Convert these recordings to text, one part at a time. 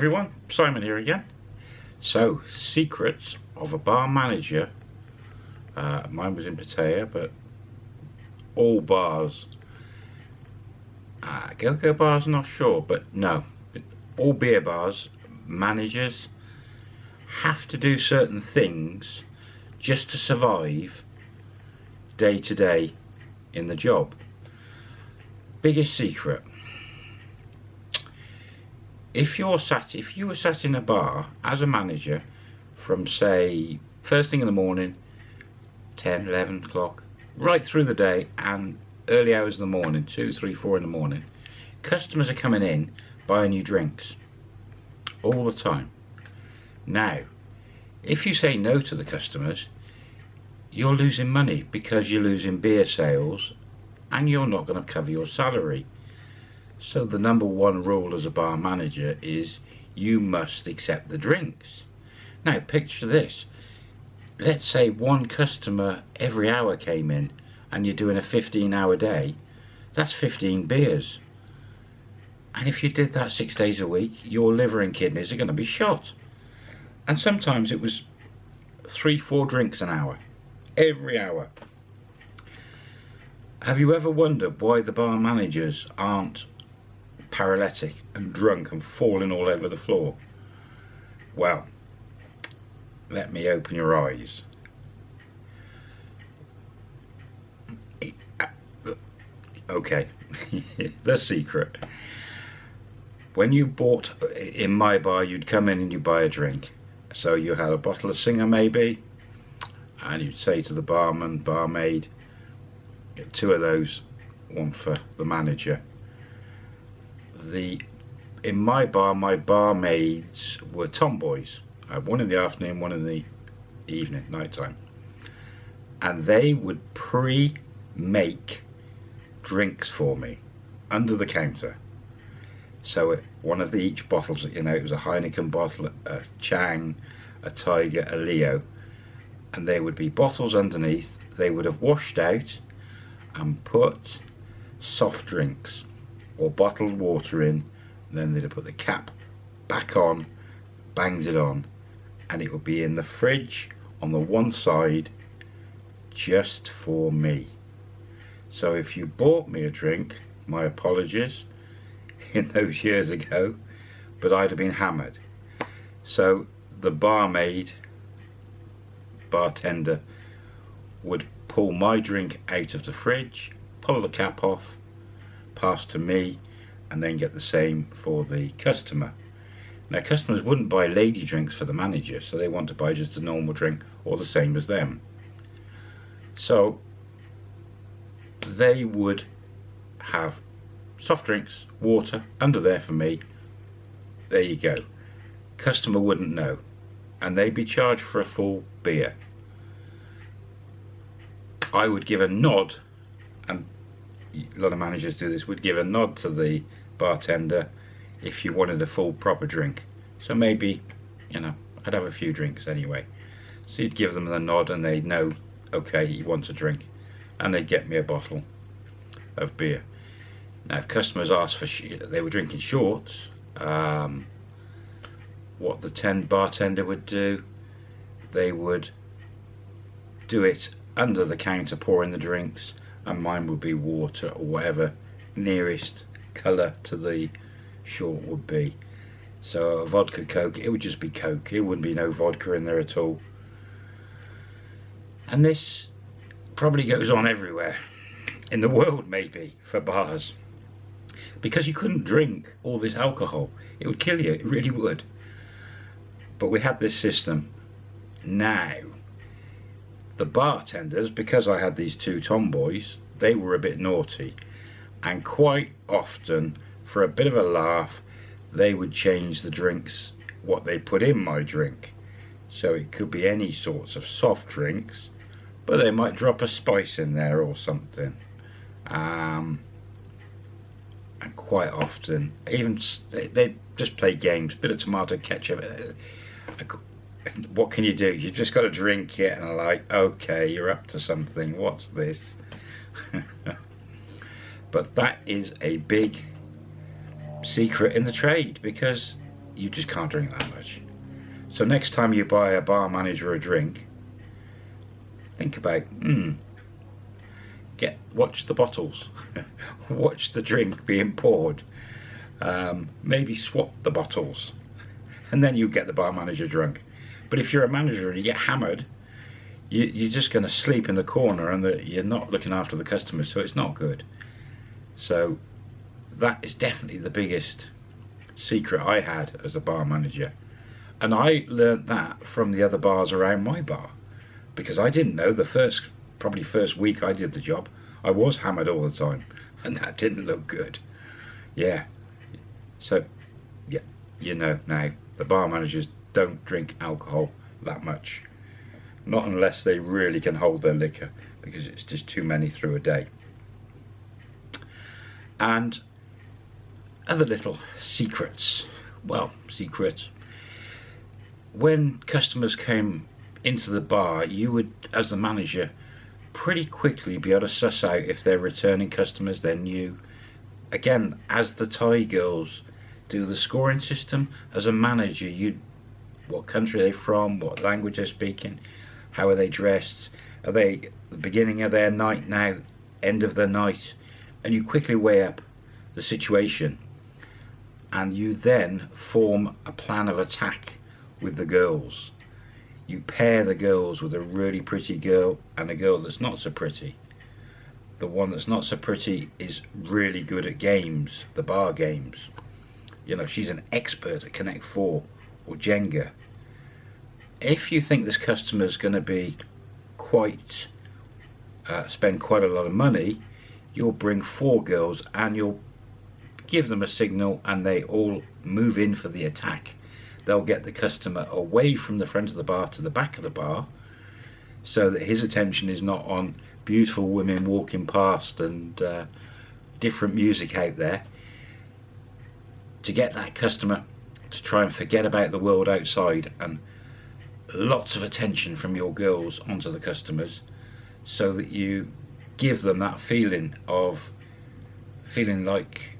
Everyone, Simon here again. So, secrets of a bar manager. Uh, mine was in Pattaya, but all bars, uh, go-go bars, not sure, but no, all beer bars, managers have to do certain things just to survive day to day in the job. Biggest secret if you're sat if you were sat in a bar as a manager from say first thing in the morning 10 11 o'clock right through the day and early hours of the morning 2 3 4 in the morning customers are coming in buying you drinks all the time. Now if you say no to the customers you're losing money because you're losing beer sales and you're not going to cover your salary so the number one rule as a bar manager is you must accept the drinks. Now picture this. Let's say one customer every hour came in and you're doing a 15 hour day. That's 15 beers. And if you did that six days a week, your liver and kidneys are going to be shot. And sometimes it was three, four drinks an hour. Every hour. Have you ever wondered why the bar managers aren't paralytic and drunk and falling all over the floor. Well, let me open your eyes. Okay, the secret. When you bought in my bar, you'd come in and you buy a drink. So you had a bottle of Singha maybe, and you'd say to the barman, barmaid, get two of those, one for the manager the in my bar my barmaids were tomboys. I had one in the afternoon one in the evening night time and they would pre-make drinks for me under the counter. So it, one of the each bottles you know it was a Heineken bottle a Chang a Tiger a Leo. And they would be bottles underneath. They would have washed out and put soft drinks or bottled water in then they'd have put the cap back on banged it on and it would be in the fridge on the one side just for me. So if you bought me a drink my apologies in those years ago but I'd have been hammered. So the barmaid bartender would pull my drink out of the fridge pull the cap off pass to me and then get the same for the customer. Now customers wouldn't buy lady drinks for the manager so they want to buy just a normal drink or the same as them. So they would have soft drinks, water under there for me. There you go. Customer wouldn't know and they'd be charged for a full beer. I would give a nod a lot of managers do this, would give a nod to the bartender if you wanted a full proper drink. So maybe, you know, I'd have a few drinks anyway. So you'd give them the nod and they'd know, okay, he wants a drink. And they'd get me a bottle of beer. Now if customers asked for, they were drinking shorts, um, what the 10 bartender would do, they would do it under the counter pouring the drinks and mine would be water or whatever nearest colour to the short would be. So a vodka coke it would just be coke. It wouldn't be no vodka in there at all. And this probably goes on everywhere in the world maybe for bars. Because you couldn't drink all this alcohol. It would kill you. It really would. But we had this system. Now the bartenders, because I had these two tomboys, they were a bit naughty. And quite often, for a bit of a laugh, they would change the drinks, what they put in my drink. So it could be any sorts of soft drinks, but they might drop a spice in there or something. Um, and quite often, even they, they just play games, bit of tomato ketchup. Uh, what can you do? You've just got to drink it and like, okay, you're up to something. What's this? but that is a big secret in the trade because you just can't drink that much. So next time you buy a bar manager a drink, think about, hmm, get watch the bottles, watch the drink being poured, um, maybe swap the bottles, and then you get the bar manager drunk. But if you're a manager and you get hammered, you, you're just going to sleep in the corner and the, you're not looking after the customers, so it's not good. So that is definitely the biggest secret I had as a bar manager. And I learnt that from the other bars around my bar because I didn't know the first, probably first week I did the job, I was hammered all the time and that didn't look good. Yeah. So, yeah, you know now, the bar managers don't drink alcohol that much. Not unless they really can hold their liquor because it's just too many through a day. And other little secrets. Well, secrets. When customers came into the bar, you would, as the manager, pretty quickly be able to suss out if they're returning customers, they're new. Again, as the Thai girls do the scoring system, as a manager, you what country they're from, what language they're speaking, how are they dressed, are they the beginning of their night now, end of the night, and you quickly weigh up the situation and you then form a plan of attack with the girls. You pair the girls with a really pretty girl and a girl that's not so pretty. The one that's not so pretty is really good at games, the bar games. You know, she's an expert at Connect 4 or Jenga. If you think this customer is going to be quite, uh, spend quite a lot of money, you'll bring four girls and you'll give them a signal and they all move in for the attack. They'll get the customer away from the front of the bar to the back of the bar so that his attention is not on beautiful women walking past and uh, different music out there. To get that customer to try and forget about the world outside and lots of attention from your girls onto the customers so that you give them that feeling of feeling like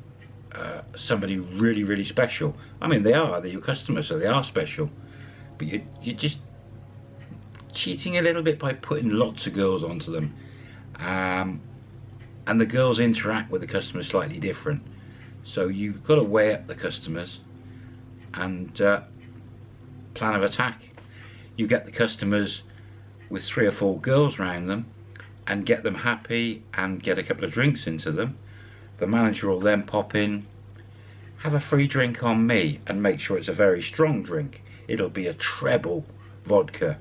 uh, somebody really, really special. I mean, they are, they're your customers, so they are special. But you, you're just cheating a little bit by putting lots of girls onto them. Um, and the girls interact with the customers slightly different. So you've got to weigh up the customers and uh, plan of attack. You get the customers with three or four girls around them and get them happy and get a couple of drinks into them the manager will then pop in, have a free drink on me and make sure it's a very strong drink. It'll be a treble vodka.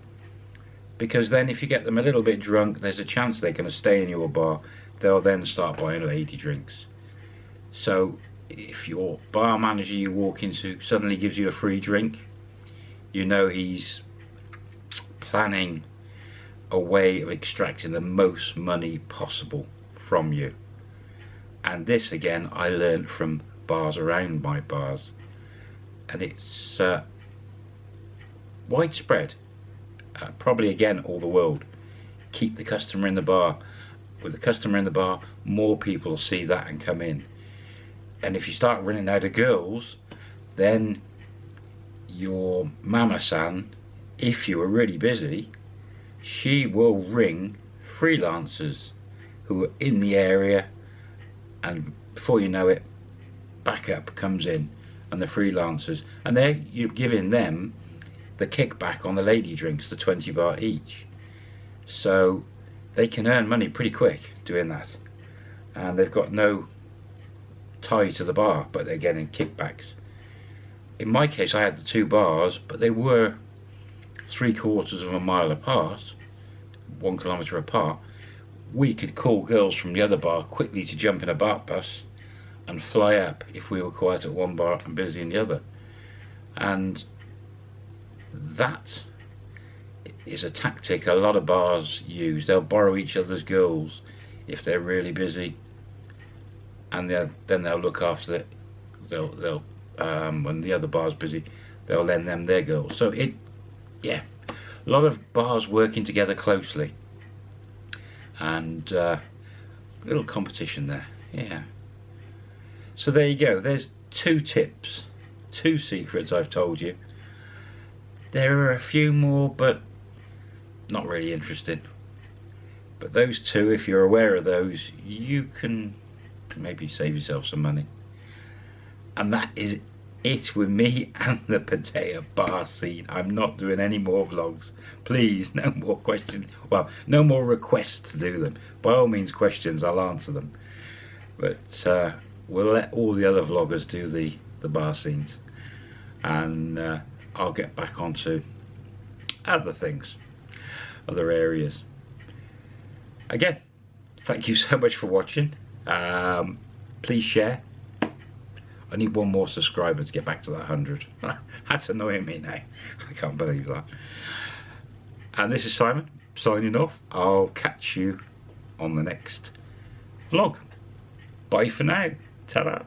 Because then if you get them a little bit drunk, there's a chance they're going to stay in your bar. They'll then start buying lady drinks. So if your bar manager you walk into suddenly gives you a free drink, you know he's planning a way of extracting the most money possible from you. And this again I learned from bars around my bars. And it's uh, widespread. Uh, probably again all the world. Keep the customer in the bar. With the customer in the bar more people see that and come in and if you start running out of girls then your mama san if you are really busy she will ring freelancers who are in the area. And before you know it backup comes in and the freelancers and they're you're giving them the kickback on the lady drinks the 20 baht each. So they can earn money pretty quick doing that. And they've got no tie to the bar but they're getting kickbacks in my case I had the two bars but they were three quarters of a mile apart one kilometer apart we could call girls from the other bar quickly to jump in a baht bus and fly up if we were quiet at one bar and busy in the other. And that is a tactic a lot of bars use. They'll borrow each other's girls if they're really busy and they'll, then they'll look after it. They'll, they'll um, when the other bar's busy, they'll lend them their girls. So it, yeah, a lot of bars working together closely and uh, little competition there yeah so there you go there's two tips two secrets I've told you. There are a few more, but not really interesting. But those two, if you're aware of those, you can maybe save yourself some money. And that is it with me and the Pattaya bar scene. I'm not doing any more vlogs. Please, no more questions. Well, no more requests to do them. By all means, questions, I'll answer them. But uh, we'll let all the other vloggers do the, the bar scenes. And uh, I'll get back onto other things, other areas. Again, thank you so much for watching. Um, please share I need one more subscriber to get back to that 100. That's annoying me now. I can't believe that. And this is Simon, signing off. I'll catch you on the next vlog. Bye for now. Ta-da.